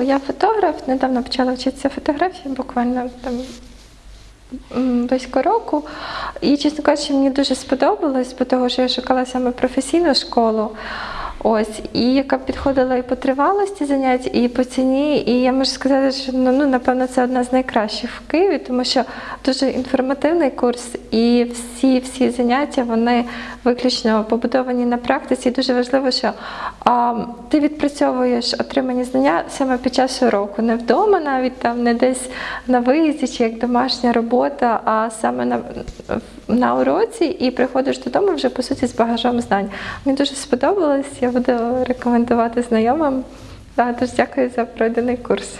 Я фотограф, недавно почала вчитися фотографії, буквально там близько року. І, чесно кажучи, мені дуже сподобалось, бо того, що я шукала саме професійну школу. Ось, і яка підходила і по тривалості занять, і по ціні. І я можу сказати, що ну, ну, напевно це одна з найкращих в Києві, тому що дуже інформативний курс, і всі всі заняття вони виключно побудовані на практиці. І дуже важливо, що а, ти відпрацьовуєш отримані знання саме під час уроку, не вдома, навіть там не десь на виїзді чи як домашня робота, а саме на, на уроці, і приходиш додому вже по суті з багажом знань. Мені дуже сподобалось. Я буду рекомендувати знайомим. Дуже дякую за пройдений курс.